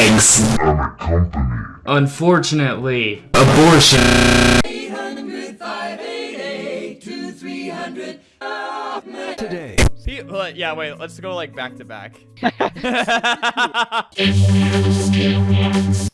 eggs. Unfortunately. Abortion. Today. See, but yeah, wait, let's go like back to back.